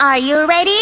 Are you ready?